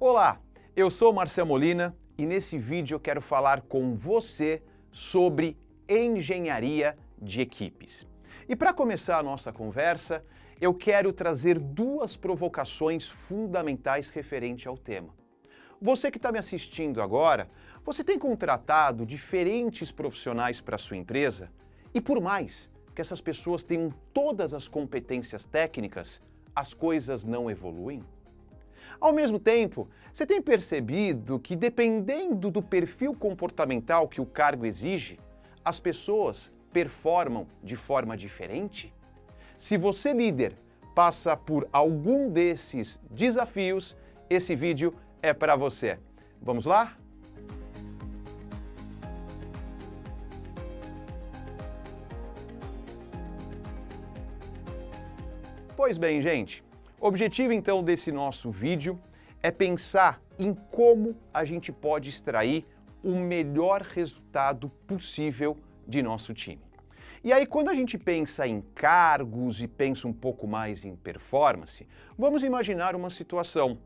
Olá, eu sou Marcel Molina e nesse vídeo eu quero falar com você sobre engenharia de equipes. E para começar a nossa conversa, eu quero trazer duas provocações fundamentais referente ao tema. Você que está me assistindo agora, você tem contratado diferentes profissionais para sua empresa e por mais que essas pessoas tenham todas as competências técnicas, as coisas não evoluem? Ao mesmo tempo, você tem percebido que dependendo do perfil comportamental que o cargo exige, as pessoas performam de forma diferente? Se você, líder, passa por algum desses desafios, esse vídeo é para você. Vamos lá? Pois bem, gente, o objetivo então desse nosso vídeo é pensar em como a gente pode extrair o melhor resultado possível de nosso time. E aí, quando a gente pensa em cargos e pensa um pouco mais em performance, vamos imaginar uma situação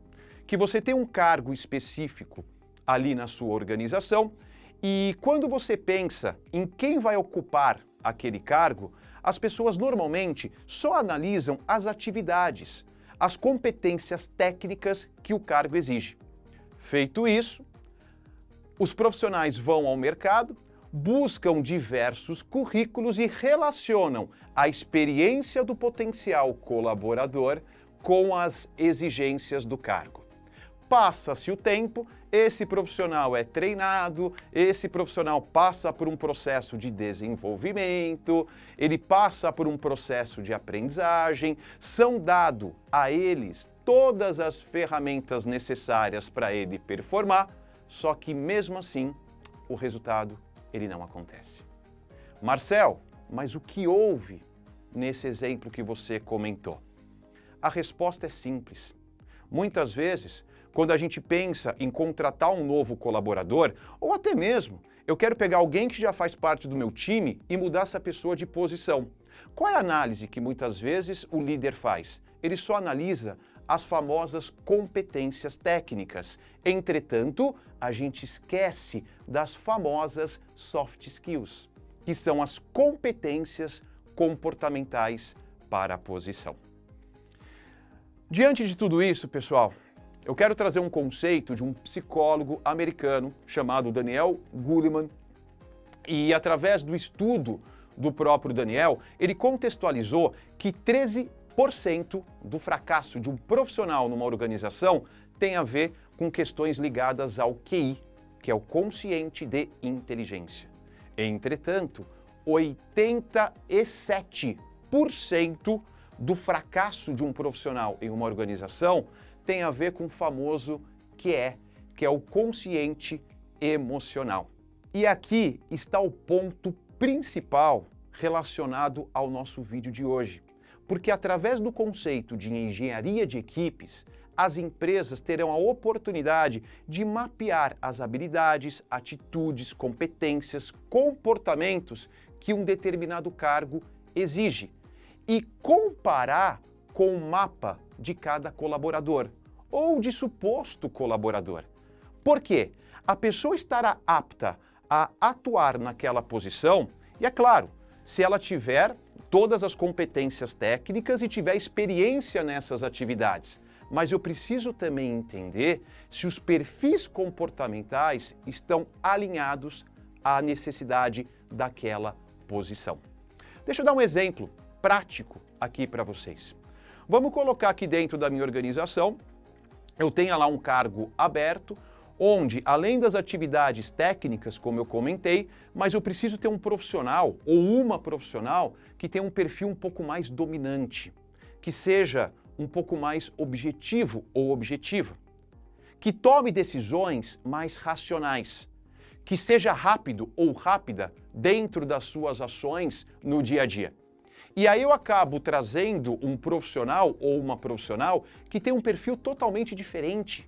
que você tem um cargo específico ali na sua organização e quando você pensa em quem vai ocupar aquele cargo, as pessoas normalmente só analisam as atividades, as competências técnicas que o cargo exige. Feito isso, os profissionais vão ao mercado, buscam diversos currículos e relacionam a experiência do potencial colaborador com as exigências do cargo. Passa-se o tempo, esse profissional é treinado, esse profissional passa por um processo de desenvolvimento, ele passa por um processo de aprendizagem, são dados a eles todas as ferramentas necessárias para ele performar, só que mesmo assim o resultado ele não acontece. Marcel, mas o que houve nesse exemplo que você comentou? A resposta é simples. Muitas vezes quando a gente pensa em contratar um novo colaborador, ou até mesmo eu quero pegar alguém que já faz parte do meu time e mudar essa pessoa de posição. Qual é a análise que muitas vezes o líder faz? Ele só analisa as famosas competências técnicas. Entretanto, a gente esquece das famosas soft skills, que são as competências comportamentais para a posição. Diante de tudo isso, pessoal, eu quero trazer um conceito de um psicólogo americano chamado Daniel Goleman e através do estudo do próprio Daniel, ele contextualizou que 13% do fracasso de um profissional numa organização tem a ver com questões ligadas ao QI, que é o consciente de inteligência. Entretanto, 87% do fracasso de um profissional em uma organização tem a ver com o famoso que é, que é o consciente emocional. E aqui está o ponto principal relacionado ao nosso vídeo de hoje. Porque através do conceito de engenharia de equipes, as empresas terão a oportunidade de mapear as habilidades, atitudes, competências, comportamentos que um determinado cargo exige e comparar com o mapa de cada colaborador ou de suposto colaborador. Por quê? A pessoa estará apta a atuar naquela posição e, é claro, se ela tiver todas as competências técnicas e tiver experiência nessas atividades. Mas eu preciso também entender se os perfis comportamentais estão alinhados à necessidade daquela posição. Deixa eu dar um exemplo prático aqui para vocês. Vamos colocar aqui dentro da minha organização, eu tenho lá um cargo aberto, onde, além das atividades técnicas, como eu comentei, mas eu preciso ter um profissional ou uma profissional que tenha um perfil um pouco mais dominante, que seja um pouco mais objetivo ou objetiva, que tome decisões mais racionais, que seja rápido ou rápida dentro das suas ações no dia a dia. E aí eu acabo trazendo um profissional ou uma profissional que tem um perfil totalmente diferente.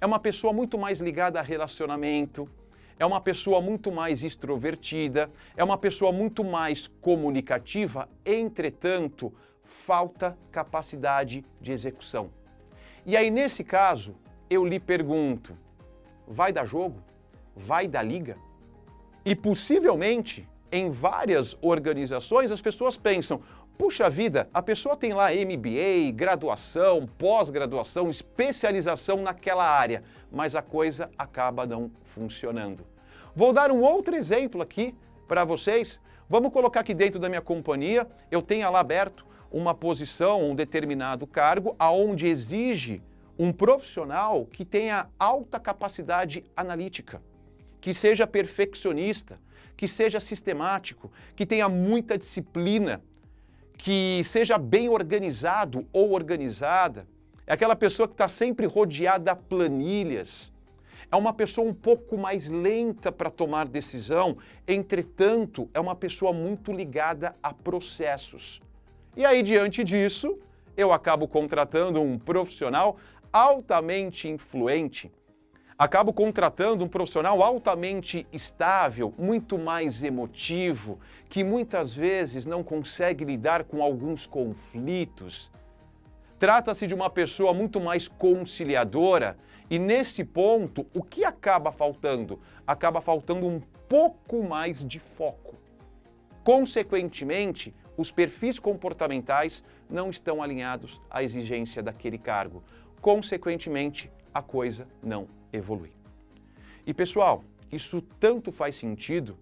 É uma pessoa muito mais ligada a relacionamento, é uma pessoa muito mais extrovertida, é uma pessoa muito mais comunicativa, entretanto, falta capacidade de execução. E aí, nesse caso, eu lhe pergunto, vai dar jogo? Vai dar liga? E possivelmente, em várias organizações, as pessoas pensam, puxa vida, a pessoa tem lá MBA, graduação, pós-graduação, especialização naquela área, mas a coisa acaba não funcionando. Vou dar um outro exemplo aqui para vocês. Vamos colocar aqui dentro da minha companhia, eu tenho lá aberto uma posição, um determinado cargo, aonde exige um profissional que tenha alta capacidade analítica, que seja perfeccionista, que seja sistemático, que tenha muita disciplina, que seja bem organizado ou organizada. É aquela pessoa que está sempre rodeada de planilhas. É uma pessoa um pouco mais lenta para tomar decisão, entretanto, é uma pessoa muito ligada a processos. E aí, diante disso, eu acabo contratando um profissional altamente influente, acabo contratando um profissional altamente estável, muito mais emotivo, que muitas vezes não consegue lidar com alguns conflitos. Trata-se de uma pessoa muito mais conciliadora e nesse ponto, o que acaba faltando? Acaba faltando um pouco mais de foco. Consequentemente, os perfis comportamentais não estão alinhados à exigência daquele cargo. Consequentemente, a coisa não evolui. E pessoal, isso tanto faz sentido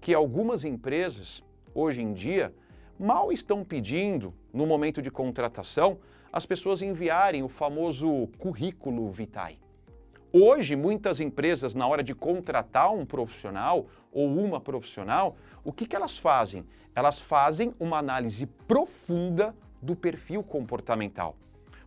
que algumas empresas, hoje em dia, mal estão pedindo, no momento de contratação, as pessoas enviarem o famoso currículo vitae. Hoje, muitas empresas, na hora de contratar um profissional ou uma profissional, o que, que elas fazem? Elas fazem uma análise profunda do perfil comportamental.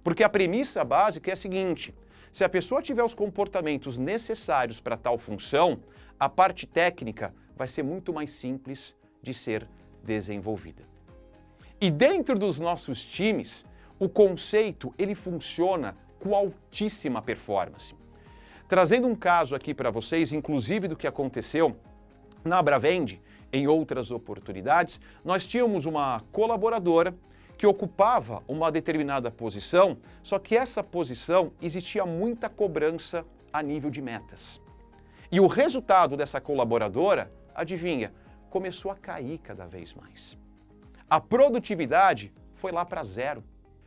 Porque a premissa básica é a seguinte, se a pessoa tiver os comportamentos necessários para tal função, a parte técnica vai ser muito mais simples de ser desenvolvida. E dentro dos nossos times, o conceito ele funciona com altíssima performance. Trazendo um caso aqui para vocês, inclusive do que aconteceu na Abravend, em outras oportunidades, nós tínhamos uma colaboradora que ocupava uma determinada posição, só que essa posição existia muita cobrança a nível de metas. E o resultado dessa colaboradora, adivinha, começou a cair cada vez mais. A produtividade foi lá para zero.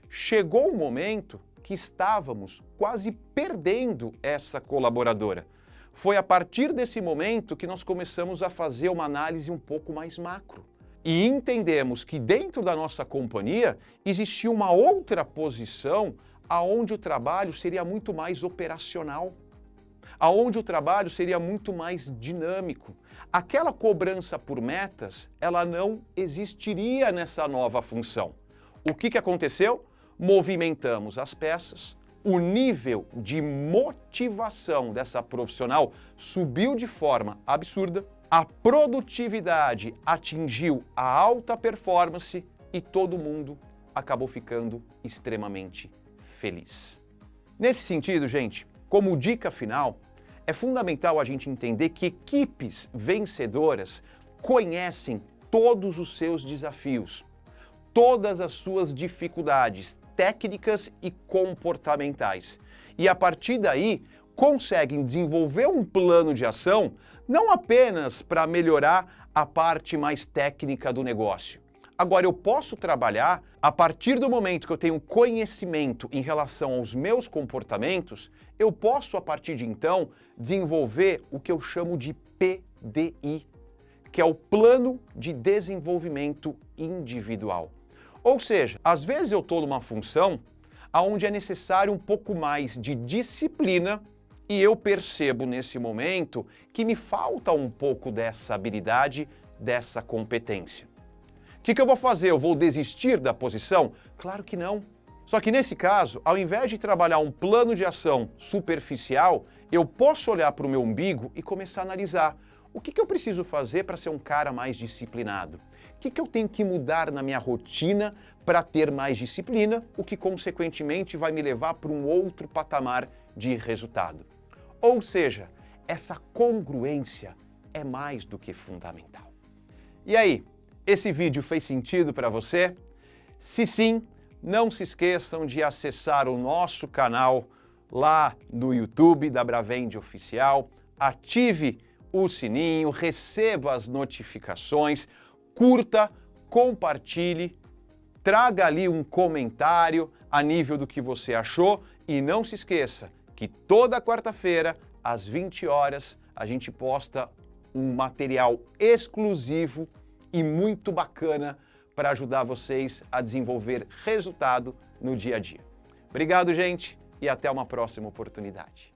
Chegou um momento que estávamos quase perdendo essa colaboradora. Foi a partir desse momento que nós começamos a fazer uma análise um pouco mais macro e entendemos que dentro da nossa companhia existia uma outra posição aonde o trabalho seria muito mais operacional, aonde o trabalho seria muito mais dinâmico. Aquela cobrança por metas, ela não existiria nessa nova função. O que, que aconteceu? Movimentamos as peças, o nível de motivação dessa profissional subiu de forma absurda, a produtividade atingiu a alta performance e todo mundo acabou ficando extremamente feliz. Nesse sentido, gente, como dica final, é fundamental a gente entender que equipes vencedoras conhecem todos os seus desafios, todas as suas dificuldades técnicas e comportamentais. E a partir daí, conseguem desenvolver um plano de ação não apenas para melhorar a parte mais técnica do negócio. Agora, eu posso trabalhar a partir do momento que eu tenho conhecimento em relação aos meus comportamentos, eu posso, a partir de então, desenvolver o que eu chamo de PDI, que é o Plano de Desenvolvimento Individual. Ou seja, às vezes eu estou numa função onde é necessário um pouco mais de disciplina e eu percebo nesse momento que me falta um pouco dessa habilidade, dessa competência. O que, que eu vou fazer? Eu vou desistir da posição? Claro que não. Só que nesse caso, ao invés de trabalhar um plano de ação superficial, eu posso olhar para o meu umbigo e começar a analisar o que, que eu preciso fazer para ser um cara mais disciplinado. O que, que eu tenho que mudar na minha rotina para ter mais disciplina, o que consequentemente vai me levar para um outro patamar de resultado. Ou seja, essa congruência é mais do que fundamental. E aí, esse vídeo fez sentido para você? Se sim, não se esqueçam de acessar o nosso canal lá no YouTube da Bravende Oficial, ative o sininho, receba as notificações, curta, compartilhe, traga ali um comentário a nível do que você achou e não se esqueça que toda quarta-feira, às 20 horas, a gente posta um material exclusivo e muito bacana para ajudar vocês a desenvolver resultado no dia a dia. Obrigado, gente, e até uma próxima oportunidade.